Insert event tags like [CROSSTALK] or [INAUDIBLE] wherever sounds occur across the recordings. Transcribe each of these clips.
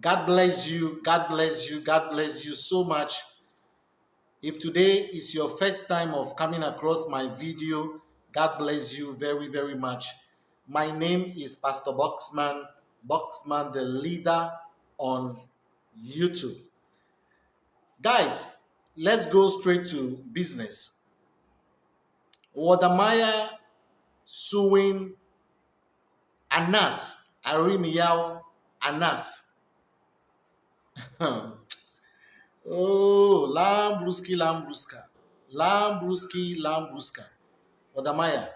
God bless you. God bless you. God bless you so much. If today is your first time of coming across my video, God bless you very, very much. My name is Pastor Boxman, Boxman, the leader on YouTube. Guys, let's go straight to business. Wode Maya suing Anas, Aremeyaw Anas. Oh, Lambruski, Lambruska. Lambruski, Lambruska. Wode Maya.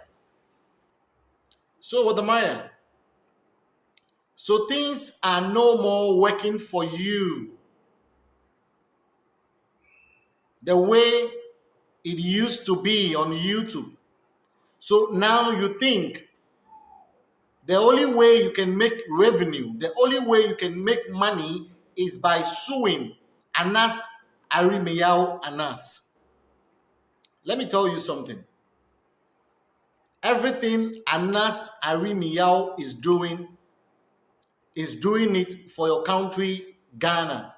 So, Wode Maya. So, things are no more working for you the way it used to be on YouTube. So now you think the only way you can make revenue, the only way you can make money is by suing Anas Aremeyaw Anas. Let me tell you something. Everything Anas Aremeyaw is doing is doing it for your country, Ghana.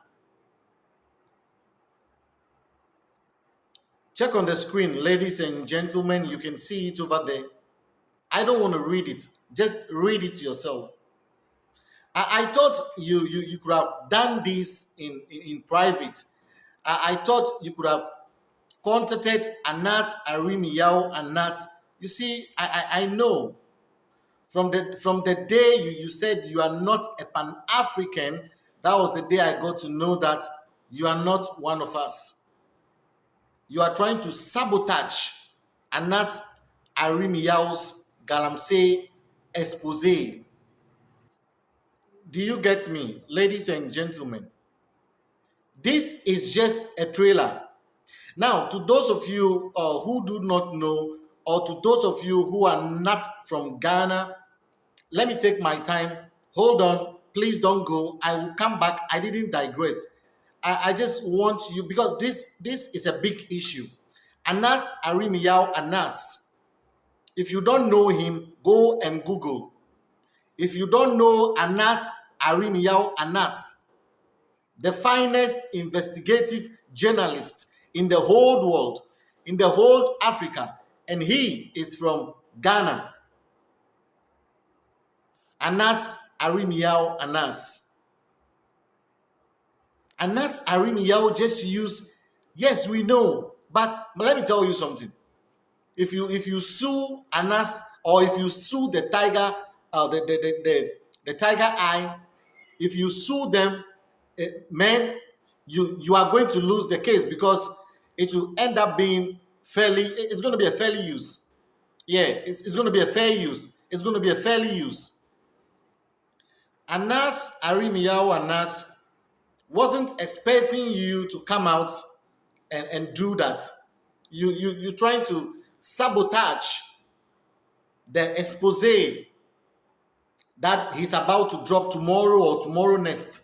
Check on the screen, ladies and gentlemen. You can see it over there. I don't want to read it. Just read it yourself. I, I thought you, you you could have done this in, in, in private. I, I, thought you could have contacted Anas Aremeyaw Anas. You see, I, I, I know from the from the day you, you said you are not a Pan-African, that was the day I got to know that you are not one of us you are trying to sabotage Anas Aremeyaw's Galamsey expose. Do you get me, ladies and gentlemen? This is just a trailer. Now, to those of you uh, who do not know, or to those of you who are not from Ghana, let me take my time. Hold on, please don't go. I will come back. I didn't digress. I, I just want you because this this is a big issue. Anas Aremeyaw Anas. If you don't know him, go and Google. If you don't know Anas Aremeyaw Anas, the finest investigative journalist in the whole world, in the whole Africa, and he is from Ghana. Anas Aremeyaw Anas. Anas Aremeyaw just use, yes, we know, but, but let me tell you something. If you if you sue Anas or if you sue the tiger, uh, the, the, the, the, the tiger eye, if you sue them, uh, man, you you are going to lose the case because it will end up being fairly. It's going to be a fairly use. Yeah, it's, it's going to be a fair use. It's going to be a fairly use. Anas Aremeyaw Anas wasn't expecting you to come out and, and do that. You, you, you're trying to sabotage the expose that he's about to drop tomorrow or tomorrow next.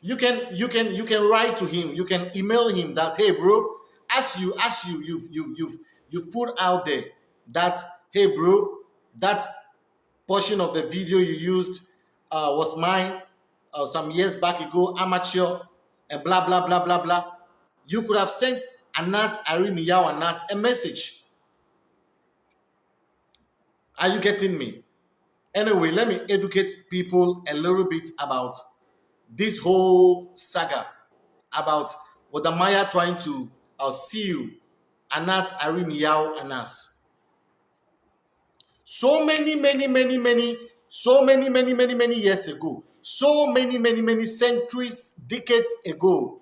You can you can you can write to him, you can email him that hey bro, as you as you you've you've you've you've put out there that hey bro, that portion of the video you used uh, was mine uh, some years back ago, amateur, and blah, blah, blah, blah, blah. You could have sent Anas Aremeyaw Anas a message. Are you getting me? Anyway, let me educate people a little bit about this whole saga about what the Maya trying to uh, you, Anas Aremeyaw Anas. So many, many, many, many, so many, many, many, many years ago, so many, many, many centuries, decades ago.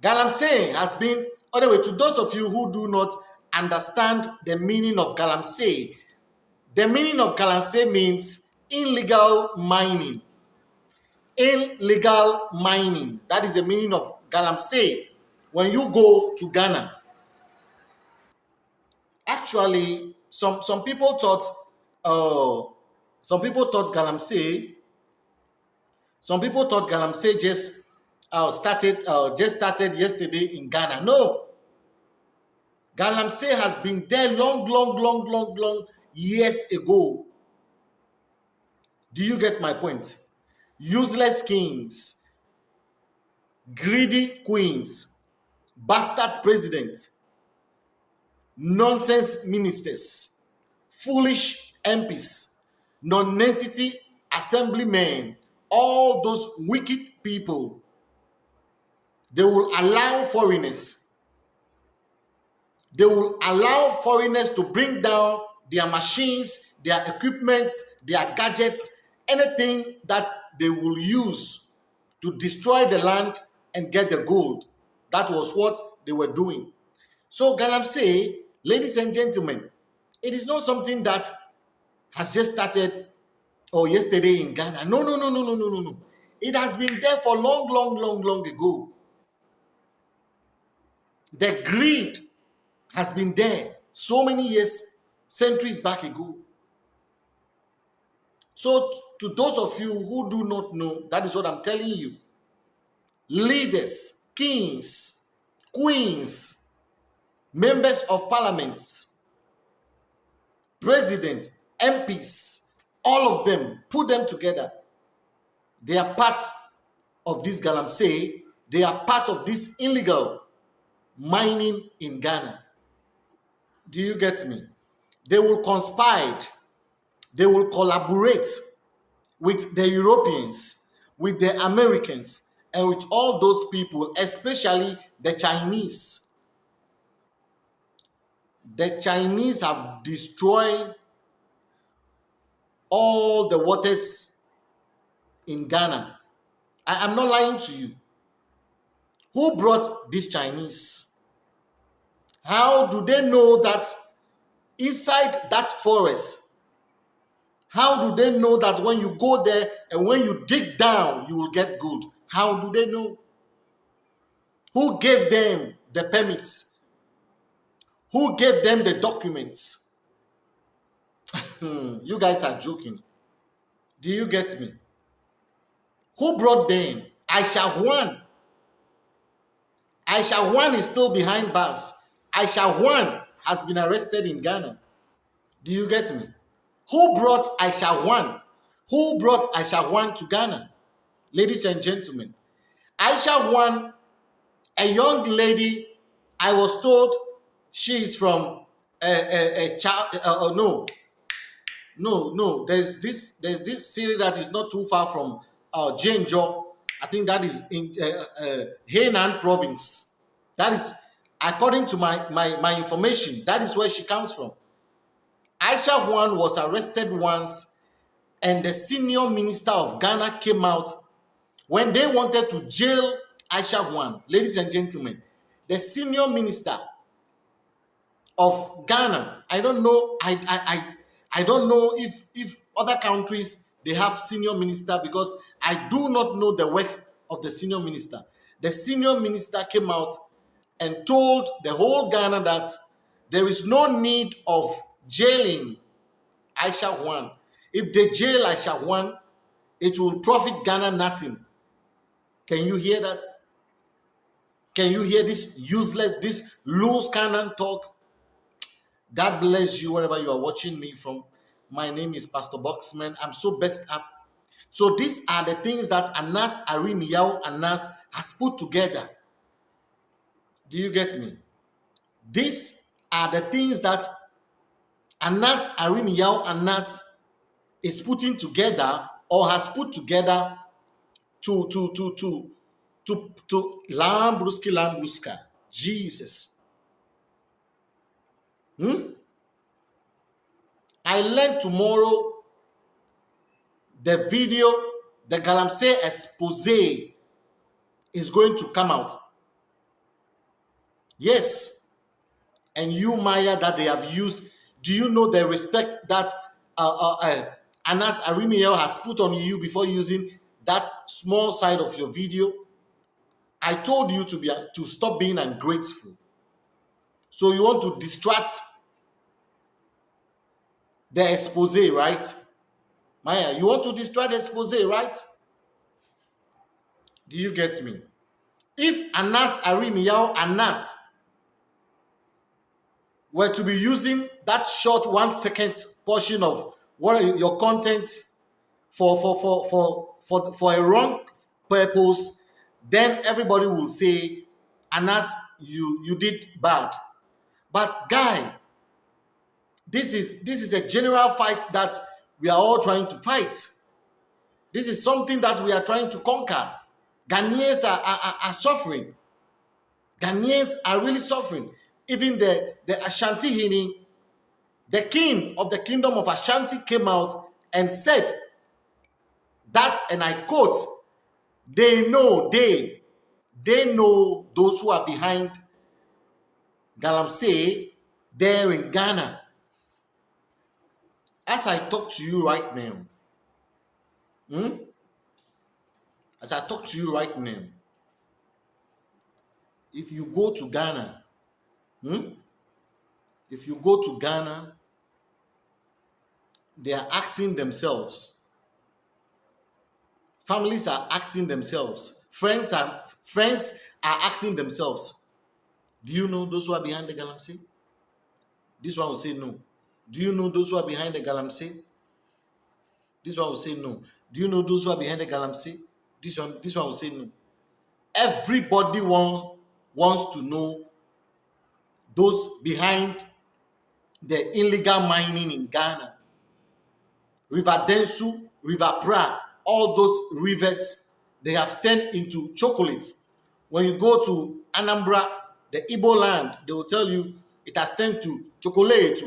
Galamsey has been, anyway, to those of you who do not understand the meaning of Galamsey, the meaning of Galamsey means illegal mining. Illegal mining. That is the meaning of Galamsey when you go to Ghana. Actually, some, some people thought, uh, some people thought Galamsey some people thought Galamsey just uh, started uh, just started yesterday in Ghana. No. Galamsey has been there long, long, long, long, long years ago. Do you get my point? Useless kings, greedy queens, bastard presidents, nonsense ministers, foolish MPs, non-entity assemblymen, all those wicked people, they will allow foreigners, they will allow foreigners to bring down their machines, their equipments, their gadgets, anything that they will use to destroy the land and get the gold. That was what they were doing. So Galamsey, ladies and gentlemen, it is not something that has just started or yesterday in Ghana. No, no, no, no, no, no, no, no. It has been there for long, long, long, long ago. The greed has been there so many years, centuries back ago. So, to those of you who do not know, that is what I'm telling you. Leaders, kings, queens, members of parliaments, presidents, MPs, all of them, put them together. They are part of this galamsey. They are part of this illegal mining in Ghana. Do you get me? They will conspire. They will collaborate with the Europeans, with the Americans, and with all those people, especially the Chinese. The Chinese have destroyed all the waters in Ghana. I am not lying to you. Who brought these Chinese? How do they know that inside that forest? How do they know that when you go there and when you dig down, you will get gold? How do they know? Who gave them the permits? Who gave them the documents? [LAUGHS] You guys are joking. Do you get me? Who brought them? Aisha Huang. Aisha Huang is still behind bars. Aisha Huang has been arrested in Ghana. Do you get me? Who brought Aisha Huang? Who brought Aisha Huang to Ghana? Ladies and gentlemen, Aisha Huang, a young lady, I was told she is from a, a, a child, uh, no, no, no. There's this there's this city that is not too far from uh. I think that is in uh, uh, Henan province. That is according to my, my my information. That is where she comes from. Aisha Huang was arrested once, and the senior minister of Ghana came out when they wanted to jail Aisha Huang. Ladies and gentlemen, the senior minister of Ghana. I don't know. I I I I don't know if if other countries they have senior minister because I do not know the work of the senior minister. The senior minister came out and told the whole Ghana that there is no need of jailing Aisha Huang. If they jail Aisha Huang, it will profit Ghana nothing. Can you hear that? Can you hear this useless, this loose cannon talk? God bless you wherever you are watching me from. My name is Pastor Boxman. I'm so best up. So these are the things that Anas Aremeyaw Anas has put together. Do you get me? These are the things that Anas Aremeyaw Anas is putting together or has put together to to to to to to Lambruski Lambruska. Jesus. Hmm? I learned tomorrow the video, the Galamsey expose is going to come out. Yes. And you, Maya, that they have used, do you know the respect that uh, uh, uh, Anas Arimiel has put on you before using that small side of your video? I told you to be to stop being ungrateful. So you want to distract the expose, right? Maya, you want to distract the expose, right? Do you get me? If Anas Aremeyaw Anas were to be using that short one second portion of what your content for for for for for, for a wrong purpose, then everybody will say, Anas, you you did bad. But guy, this is this is a general fight that we are all trying to fight. This is something that we are trying to conquer. Ghanaians are, are, are suffering. Ghanaians are really suffering. Even the, the Asantehene, the king of the kingdom of Ashanti came out and said that, and I quote, they know, they, they know those who are behind Galamsey there in Ghana. As I talk to you right now, hmm? as I talk to you right now, if you go to Ghana, hmm? if you go to Ghana, they are asking themselves, families are asking themselves, friends are friends are asking themselves, do you know those who are behind the Galamsey? This one will say no. Do you know those who are behind the Galamsey? This one will say no. Do you know those who are behind the Galamsey? This one, this one will say no. Everybody want, wants to know those behind the illegal mining in Ghana. River Densu, River Pra, all those rivers, they have turned into chocolate. When you go to Anambra, the Igbo land, they will tell you it has turned to chocolate.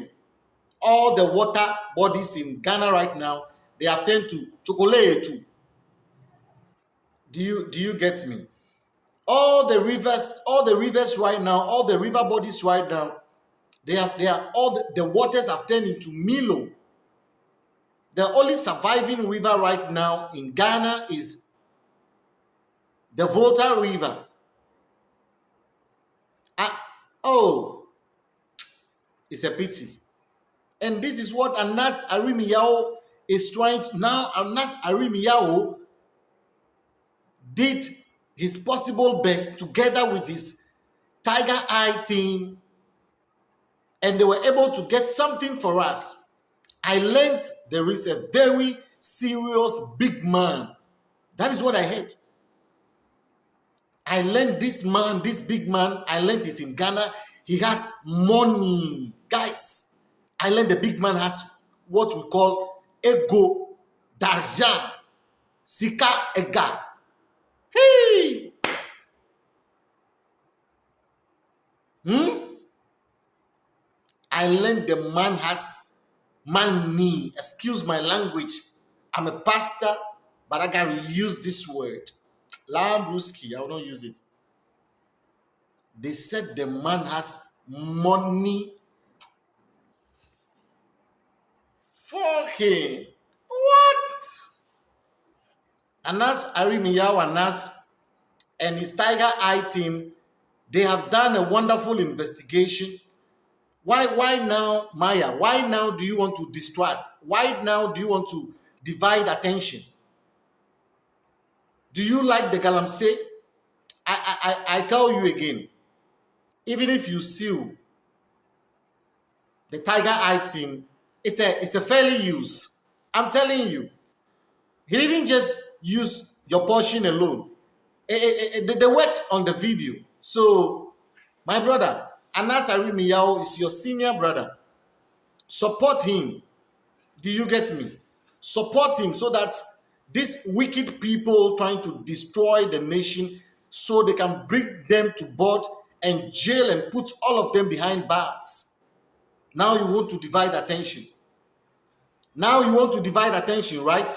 All the water bodies in Ghana right now, they have turned to chocolate. Do you do you get me? All the rivers, all the rivers right now, all the river bodies right now, they have they are all the, the waters have turned into Milo. The only surviving river right now in Ghana is the Volta River. Ah, oh, it's a pity. And this is what Anas Aremeyaw is trying to now. Anas Aremeyaw did his possible best together with his Tiger Eye team, and they were able to get something for us. I learned there is a very serious big man. That is what I heard. I learned this man, this big man, I learned he's in Ghana. He has money. Guys, I learned the big man has what we call ego, d'argent, sika ega. Hey! Hmm? I learned the man has money. Excuse my language. I'm a pastor, but I gotta use this word. Lambruski, I will not use it. They said the man has money. Fucking what? Anas Aremeyaw Anas and his Tiger Eye team, they have done a wonderful investigation. Why, why now, Maya? Why now do you want to distract? Why now do you want to divide attention? Do you like the galamsey? I, I, I tell you again, even if you sue the Tiger Eye team, it's a, it's a fairly use. I'm telling you. He didn't just use your portion alone. Eh, eh, eh, they, they worked on the video. So, my brother, Anas Aremeyaw is your senior brother. Support him. Do you get me? Support him so that these wicked people trying to destroy the nation so they can bring them to board and jail and put all of them behind bars. Now you want to divide attention. Now you want to divide attention, right?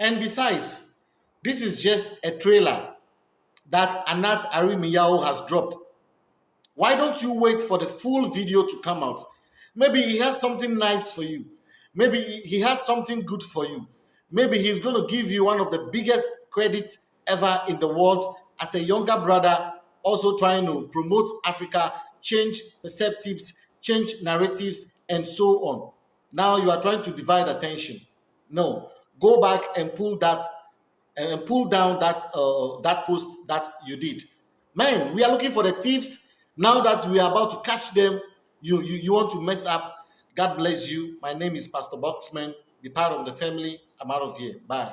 And besides, this is just a trailer that Anas Aremeyaw has dropped. Why don't you wait for the full video to come out? Maybe he has something nice for you. Maybe he has something good for you. Maybe he's going to give you one of the biggest credits ever in the world as a younger brother, also trying to promote Africa, change perceptives, change narratives, and so on. Now you are trying to divide attention. No, go back and pull that and pull down that uh, that post that you did. Man, we are looking for the thieves. Now that we are about to catch them, you, you, you want to mess up. God bless you. My name is Pastor Boxman. Be part of the family. I'm out of here. Bye.